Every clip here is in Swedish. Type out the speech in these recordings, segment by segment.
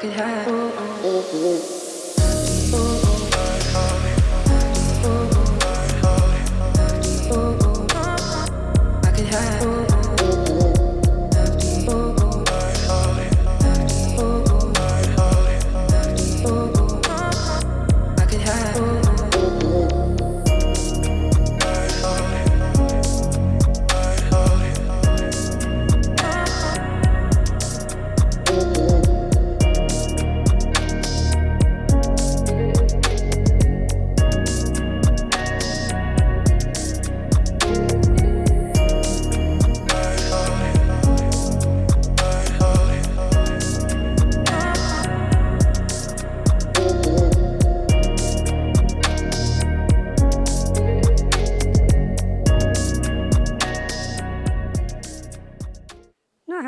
could have. Mm-hmm.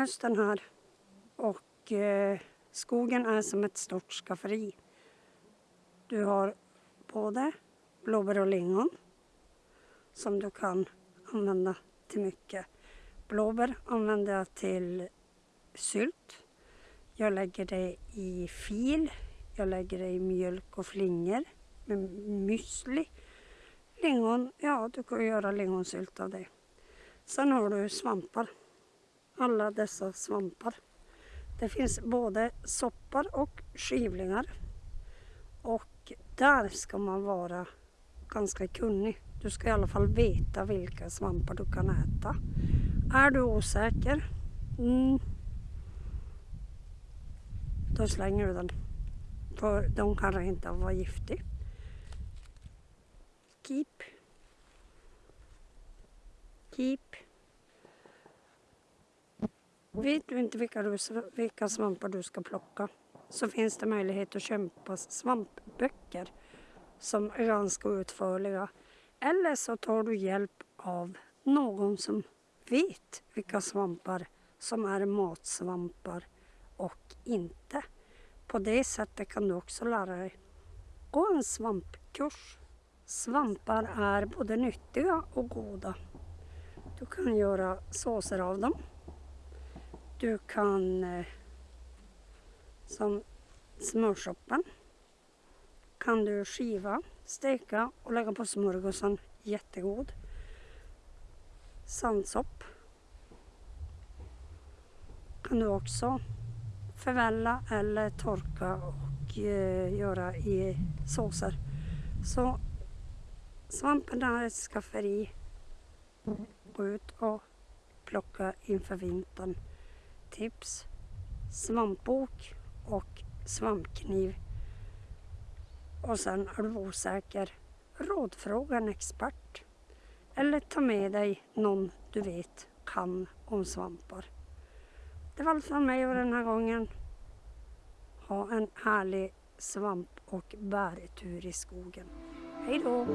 Hösten här och eh, skogen är som ett stort skafferi. Du har både blåbär och lingon som du kan använda till mycket. Blåbär använder jag till sylt. Jag lägger det i fil. Jag lägger det i mjölk och flingor med müsli. Lingon, ja du kan göra lingonsylt av det. Sen har du svampar alla dessa svampar. Det finns både soppar och skivlingar. Och där ska man vara ganska kunnig. Du ska i alla fall veta vilka svampar du kan äta. Är du osäker, mm, då slänger du den. För de kan rent av vara giftiga. Keep. Keep. Vet du inte vilka, du, vilka svampar du ska plocka så finns det möjlighet att köpa svampböcker som är ganska utförliga. Eller så tar du hjälp av någon som vet vilka svampar som är matsvampar och inte. På det sättet kan du också lära dig. Gå en svampkurs. Svampar är både nyttiga och goda. Du kan göra såser av dem. Du kan eh, som smörsoppan kan du skiva, steka och lägga på smörgåsen. Jättegod. Sandsopp kan du också förvälla eller torka och eh, göra i såser. Så svampen är ett skafferi. Gå ut och plocka inför vintern tips, svampbok och svampkniv. Och sen är du osäker, rådfråga en expert. Eller ta med dig någon du vet kan om svampar. Det var allt från mig och den här gången. Ha en härlig svamp och bärtur i skogen. Hej då!